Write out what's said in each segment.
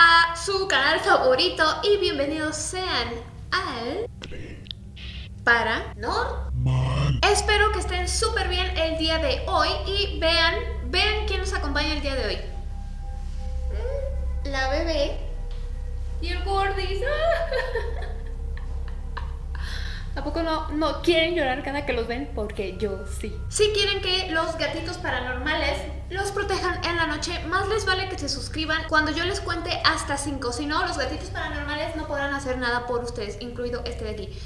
a su canal favorito y bienvenidos sean al... Para... ¿No? Espero que estén súper bien el día de hoy y vean, vean quién nos acompaña el día de hoy. La bebé y el gordis. ¿A poco no, no quieren llorar cada que los ven? Porque yo sí. Si quieren que los gatitos paranormales los protejan en la noche, más les vale que se suscriban cuando yo les cuente hasta 5. Si no, los gatitos paranormales no podrán hacer nada por ustedes, incluido este de aquí.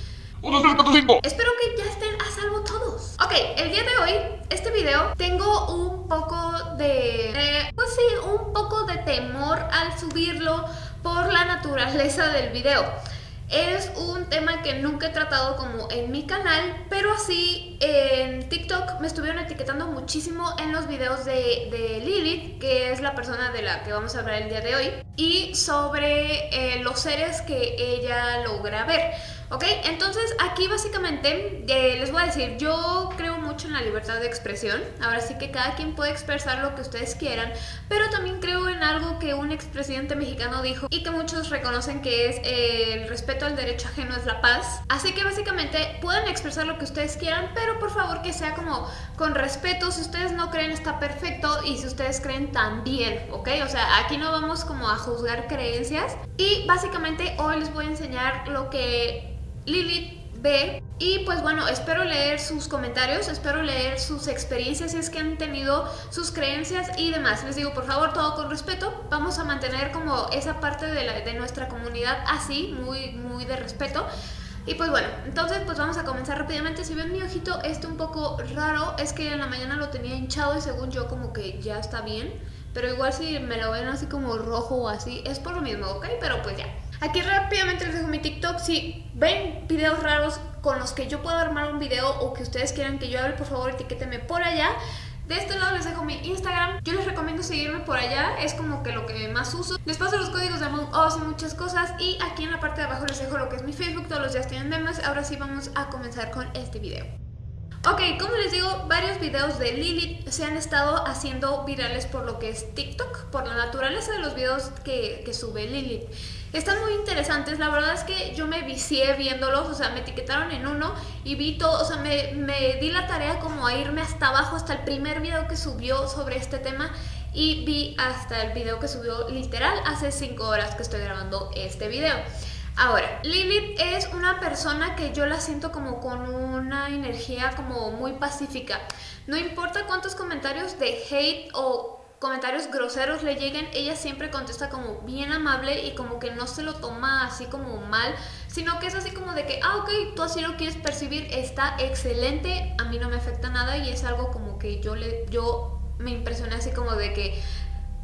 1, 2, 3, 4, 5 Espero que ya estén a salvo todos Ok, el día de hoy, este video Tengo un poco de... Eh, pues sí, un poco de temor al subirlo Por la naturaleza del video es un tema que nunca he tratado como en mi canal, pero así en TikTok me estuvieron etiquetando muchísimo en los videos de, de Lilith, que es la persona de la que vamos a hablar el día de hoy, y sobre eh, los seres que ella logra ver. ¿Ok? Entonces aquí básicamente eh, les voy a decir, yo creo mucho en la libertad de expresión, ahora sí que cada quien puede expresar lo que ustedes quieran, pero también creo en algo que un expresidente mexicano dijo y que muchos reconocen que es eh, el respeto al derecho ajeno es la paz. Así que básicamente pueden expresar lo que ustedes quieran, pero por favor que sea como con respeto, si ustedes no creen está perfecto y si ustedes creen también, ¿ok? O sea, aquí no vamos como a juzgar creencias y básicamente hoy les voy a enseñar lo que Lilith B. Y pues bueno, espero leer sus comentarios, espero leer sus experiencias, si es que han tenido sus creencias y demás. Les digo, por favor, todo con respeto. Vamos a mantener como esa parte de, la, de nuestra comunidad así, muy, muy de respeto. Y pues bueno, entonces pues vamos a comenzar rápidamente. Si ven mi ojito este un poco raro, es que en la mañana lo tenía hinchado y según yo como que ya está bien. Pero igual si me lo ven así como rojo o así, es por lo mismo, ¿ok? Pero pues ya. Aquí rápidamente les dejo mi TikTok. Si ven videos raros con los que yo puedo armar un video o que ustedes quieran que yo hable, por favor etiquétenme por allá. De este lado les dejo mi Instagram. Yo les recomiendo seguirme por allá. Es como que lo que más uso. Les paso los códigos de Among Us y muchas cosas. Y aquí en la parte de abajo les dejo lo que es mi Facebook. Todos los días tienen memes. Ahora sí vamos a comenzar con este video. Ok, como les digo, varios videos de Lilith se han estado haciendo virales por lo que es TikTok, por la naturaleza de los videos que, sube Lilith. Están muy interesantes, la verdad es que yo me vicié viéndolos, o sea, me etiquetaron en uno y vi todo, o sea, me, me di la tarea como a irme hasta abajo, hasta el primer video que subió sobre este tema y vi hasta el video que subió literal hace 5 horas que estoy grabando este video. Ahora, Lilith es una persona que yo la siento como con una energía como muy pacífica. No importa cuántos comentarios de hate o comentarios groseros le lleguen, ella siempre contesta como bien amable y como que no se lo toma así como mal, sino que es así como de que, ah, ok, tú así lo quieres percibir, está excelente, a mí no me afecta nada y es algo como que yo, le, yo me impresioné así como de que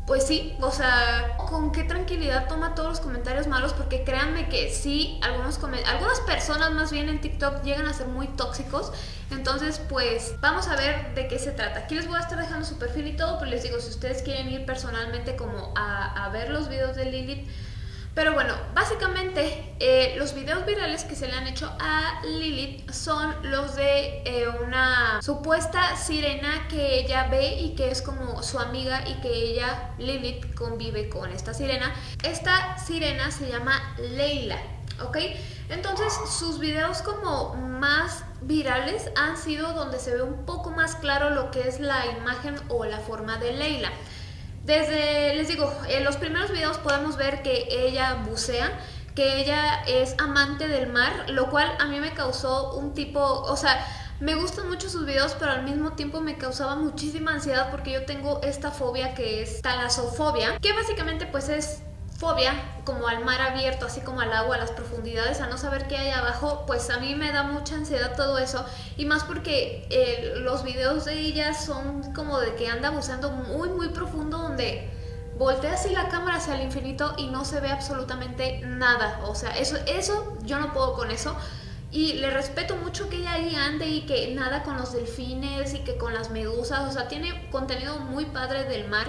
pues sí, o sea, con qué tranquilidad toma todos los comentarios malos, porque créanme que sí, algunos algunas personas más bien en TikTok llegan a ser muy tóxicos, entonces pues vamos a ver de qué se trata. Aquí les voy a estar dejando su perfil y todo, pero les digo, si ustedes quieren ir personalmente como a, a ver los videos de Lilith, pero bueno, básicamente eh, los videos virales que se le han hecho a Lilith son los de eh, una supuesta sirena que ella ve y que es como su amiga y que ella, Lilith, convive con esta sirena. Esta sirena se llama Leila, ¿ok? Entonces sus videos como más virales han sido donde se ve un poco más claro lo que es la imagen o la forma de Leila. Desde, les digo, los primeros videos podemos ver que ella bucea, que ella es amante del mar, lo cual a mí me causó un tipo, o sea, me gustan mucho sus videos, pero al mismo tiempo me causaba muchísima ansiedad porque yo tengo esta fobia que es talasofobia, que básicamente pues es fobia como al mar abierto, así como al agua, a las profundidades, a no saber qué hay abajo, pues a mí me da mucha ansiedad todo eso. Y más porque eh, los videos de ella son como de que anda buceando muy muy profundo donde voltea así la cámara hacia el infinito y no se ve absolutamente nada. O sea, eso, eso yo no puedo con eso. Y le respeto mucho que ella ahí ande y que nada con los delfines y que con las medusas. O sea, tiene contenido muy padre del mar.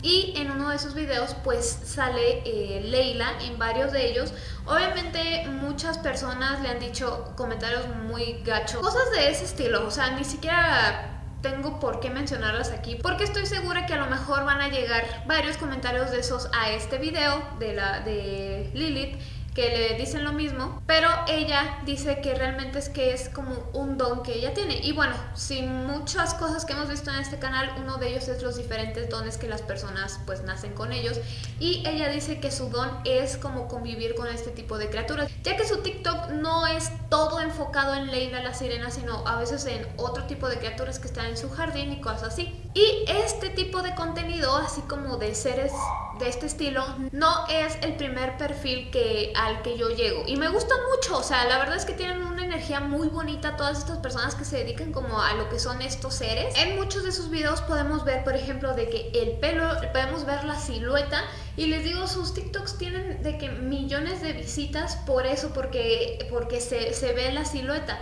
Y en uno de esos videos pues sale eh, Leila en varios de ellos. Obviamente muchas personas le han dicho comentarios muy gachos, cosas de ese estilo, o sea, ni siquiera tengo por qué mencionarlas aquí porque estoy segura que a lo mejor van a llegar varios comentarios de esos a este video de, la, de Lilith que le dicen lo mismo, pero ella dice que realmente es que es como un don que ella tiene. Y bueno, sin muchas cosas que hemos visto en este canal, uno de ellos es los diferentes dones que las personas pues nacen con ellos. Y ella dice que su don es como convivir con este tipo de criaturas, ya que su TikTok no es todo enfocado en Leila la sirena, sino a veces en otro tipo de criaturas que están en su jardín y cosas así. Y este tipo de contenido, así como de seres de este estilo, no es el primer perfil que al que yo llego. Y me gustan mucho, o sea, la verdad es que tienen una energía muy bonita todas estas personas que se dedican como a lo que son estos seres. En muchos de sus videos podemos ver, por ejemplo, de que el pelo, podemos ver la silueta y les digo, sus TikToks tienen de que millones de visitas por eso, porque, porque se, se ve la silueta.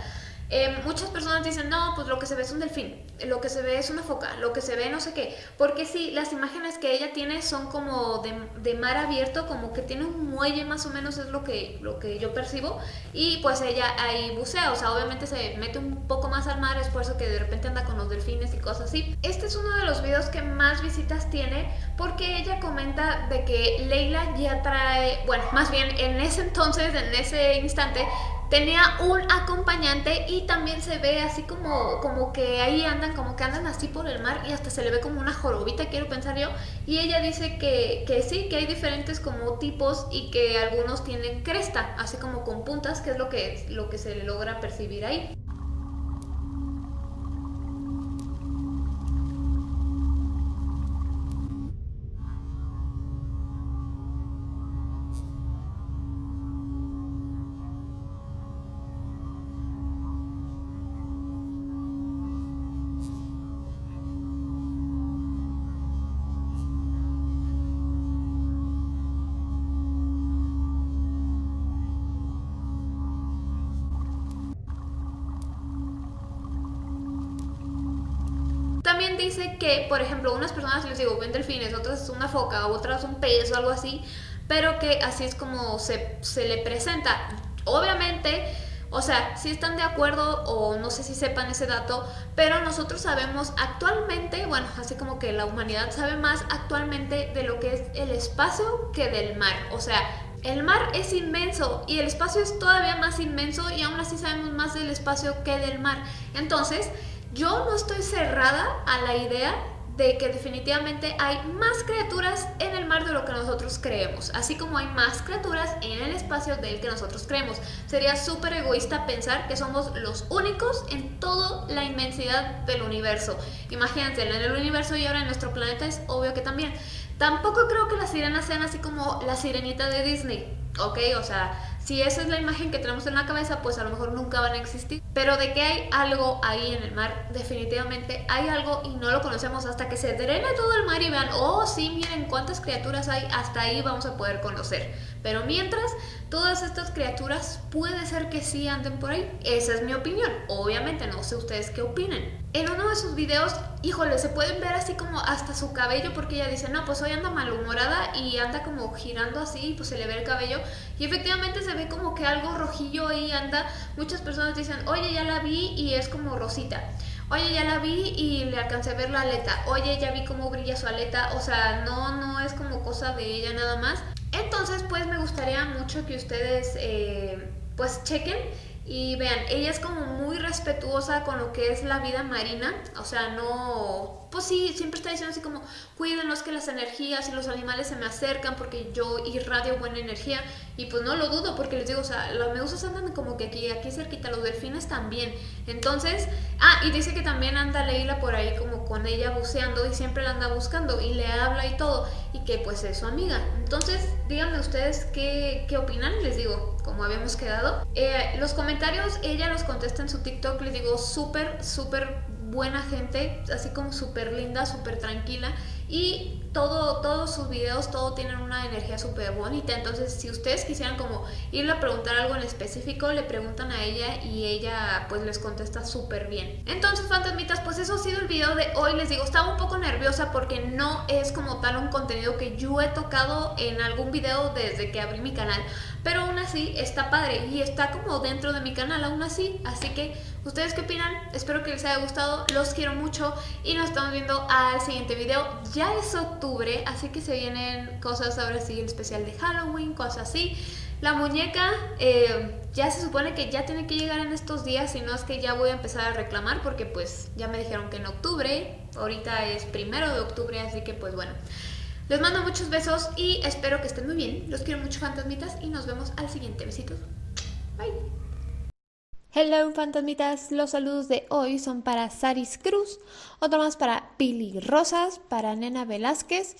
Eh, muchas personas dicen, no, pues lo que se ve es un delfín, lo que se ve es una foca, lo que se ve no sé qué. Porque sí, las imágenes que ella tiene son como de, mar abierto, como que tiene un muelle más o menos, es lo que, lo que yo percibo. Y pues ella ahí bucea, o sea, obviamente se mete un poco más al mar, es que de repente anda con los delfines y cosas así. Este es uno de los videos que más visitas tiene porque ella comenta de que Leila ya trae, bueno, más bien en ese entonces, en ese instante, tenía un acompañante y también se ve así como, como que ahí andan, como que andan así por el mar y hasta se le ve como una jorobita, quiero pensar yo. Y ella dice que, que sí, que hay diferentes como tipos y que algunos tienen cresta, así como con puntas, que es lo que, lo que se logra percibir ahí. Dice que, por ejemplo, unas personas les digo, ven delfines, otras es una foca, otras un pez o algo así, pero que así es como se, se le presenta. Obviamente, o sea, si están de acuerdo o no sé si sepan ese dato, pero nosotros sabemos actualmente, bueno, así como que la humanidad sabe más actualmente de lo que es el espacio que del mar. O sea, el mar es inmenso y el espacio es todavía más inmenso y aún así sabemos más del espacio que del mar. Entonces, yo no estoy cerrada a la idea de que definitivamente hay más criaturas en el mar de lo que nosotros creemos, así como hay más criaturas en el espacio del que nosotros creemos. Sería súper egoísta pensar que somos los únicos en toda la inmensidad del universo. Imagínense, en el universo y ahora en nuestro planeta es obvio que también. Tampoco creo que las sirenas sean así como la sirenita de Disney, ¿ok? O sea, si esa es la imagen que tenemos en la cabeza, pues a lo mejor nunca van a existir. Pero de que hay algo ahí en el mar, definitivamente hay algo y no lo conocemos hasta que se drene todo el mar y vean, oh sí, miren cuántas criaturas hay, hasta ahí vamos a poder conocer. Pero mientras, todas estas criaturas puede ser que sí anden por ahí. Esa es mi opinión. Obviamente no sé ustedes qué opinen. En uno de sus videos, híjole, se pueden ver así como hasta su cabello porque ella dice, no, pues hoy anda malhumorada y anda como girando así, pues se le ve el cabello y efectivamente se ve como que algo rojillo ahí anda. Muchas personas dicen, oye, ya la vi y es como rosita. Oye, ya la vi y le alcancé a ver la aleta. Oye, ya vi cómo brilla su aleta. O sea, no, no es como cosa de ella nada más. Entonces, pues me gustaría mucho que ustedes, eh, pues chequen y vean, ella es como muy respetuosa con lo que es la vida marina, o sea, no pues sí, siempre está diciendo así como, cuídenos que las energías y los animales se me acercan porque yo irradio buena energía. Y pues no lo dudo porque les digo, o sea, las medusas andan como que aquí, aquí cerquita, los delfines también. Entonces, ah, y dice que también anda Leila por ahí como con ella buceando y siempre la anda buscando y le habla y todo. Y que pues es su amiga. Entonces, díganme ustedes qué, qué opinan, les digo, como habíamos quedado. Eh, los comentarios, ella los contesta en su TikTok, les digo, súper, súper buena gente, así como súper linda, súper tranquila. Y todo, todos sus videos, todo tienen una energía súper bonita, entonces si ustedes quisieran como irle a preguntar algo en específico, le preguntan a ella y ella pues les contesta súper bien. Entonces fantasmitas, pues eso ha sido el video de hoy, les digo, estaba un poco nerviosa porque no es como tal un contenido que yo he tocado en algún video desde que abrí mi canal, pero aún así está padre y está como dentro de mi canal aún así, así que ¿Ustedes qué opinan? Espero que les haya gustado, los quiero mucho y nos estamos viendo al siguiente video. Ya es octubre, así que se vienen cosas ahora sí, el especial de Halloween, cosas así. La muñeca eh, ya se supone que ya tiene que llegar en estos días, si no es que ya voy a empezar a reclamar porque pues ya me dijeron que en octubre, ahorita es primero de octubre, así que pues bueno. Les mando muchos besos y espero que estén muy bien. Los quiero mucho fantasmitas y nos vemos al siguiente. Besitos. Bye. Hello fantasmitas, los saludos de hoy son para Saris Cruz, otro más para Pili Rosas, para Nena Velázquez,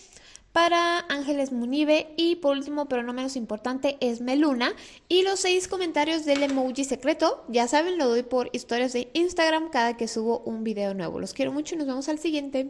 para Ángeles Munive y por último pero no menos importante es Meluna y los seis comentarios del emoji secreto, ya saben lo doy por historias de Instagram cada que subo un video nuevo. Los quiero mucho y nos vemos al siguiente.